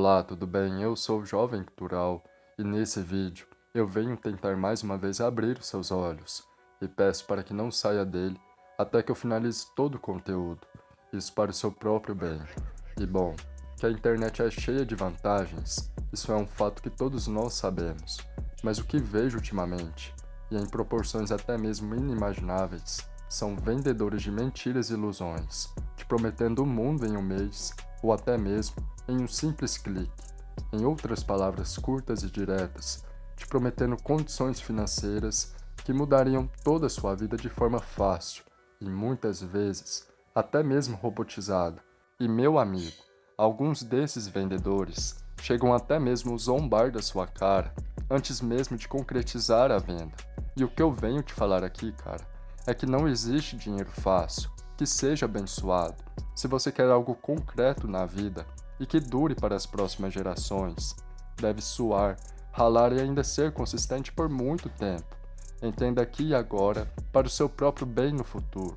Olá, tudo bem? Eu sou o Jovem Cultural e nesse vídeo eu venho tentar mais uma vez abrir os seus olhos e peço para que não saia dele até que eu finalize todo o conteúdo, isso para o seu próprio bem. E bom, que a internet é cheia de vantagens, isso é um fato que todos nós sabemos, mas o que vejo ultimamente, e em proporções até mesmo inimagináveis, são vendedores de mentiras e ilusões, te prometendo o mundo em um mês, ou até mesmo em um simples clique. Em outras palavras curtas e diretas, te prometendo condições financeiras que mudariam toda a sua vida de forma fácil e muitas vezes até mesmo robotizada. E meu amigo, alguns desses vendedores chegam até mesmo zombar da sua cara antes mesmo de concretizar a venda. E o que eu venho te falar aqui, cara, é que não existe dinheiro fácil, que seja abençoado. Se você quer algo concreto na vida e que dure para as próximas gerações, deve suar, ralar e ainda ser consistente por muito tempo. Entenda aqui e agora para o seu próprio bem no futuro.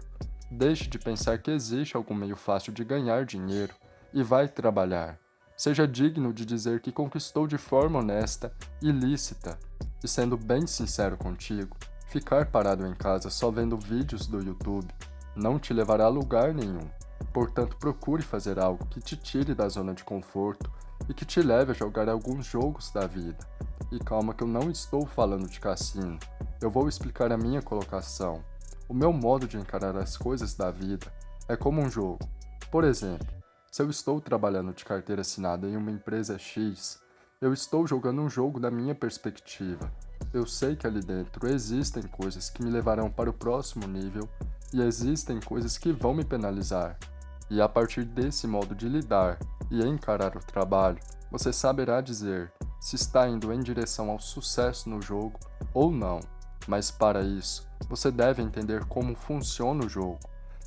Deixe de pensar que existe algum meio fácil de ganhar dinheiro e vai trabalhar. Seja digno de dizer que conquistou de forma honesta e lícita. E sendo bem sincero contigo, Ficar parado em casa só vendo vídeos do YouTube não te levará a lugar nenhum. Portanto, procure fazer algo que te tire da zona de conforto e que te leve a jogar alguns jogos da vida. E calma que eu não estou falando de cassino, eu vou explicar a minha colocação. O meu modo de encarar as coisas da vida é como um jogo. Por exemplo, se eu estou trabalhando de carteira assinada em uma empresa X, eu estou jogando um jogo da minha perspectiva, eu sei que ali dentro existem coisas que me levarão para o próximo nível e existem coisas que vão me penalizar. E a partir desse modo de lidar e encarar o trabalho, você saberá dizer se está indo em direção ao sucesso no jogo ou não. Mas para isso, você deve entender como funciona o jogo,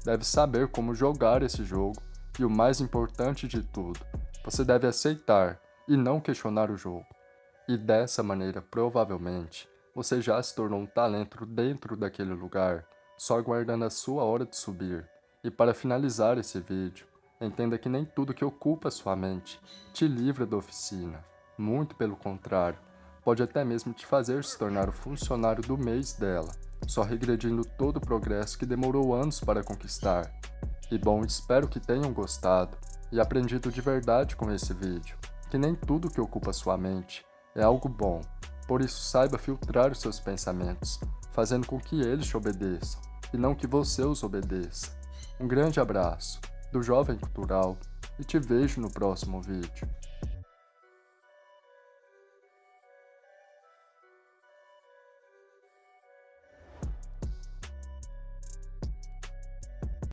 deve saber como jogar esse jogo e o mais importante de tudo, você deve aceitar e não questionar o jogo. E dessa maneira, provavelmente, você já se tornou um talento dentro daquele lugar, só aguardando a sua hora de subir. E para finalizar esse vídeo, entenda que nem tudo que ocupa sua mente te livra da oficina. Muito pelo contrário, pode até mesmo te fazer se tornar o funcionário do mês dela, só regredindo todo o progresso que demorou anos para conquistar. E bom, espero que tenham gostado e aprendido de verdade com esse vídeo, que nem tudo que ocupa sua mente é algo bom, por isso saiba filtrar os seus pensamentos, fazendo com que eles te obedeçam, e não que você os obedeça. Um grande abraço, do Jovem Cultural, e te vejo no próximo vídeo.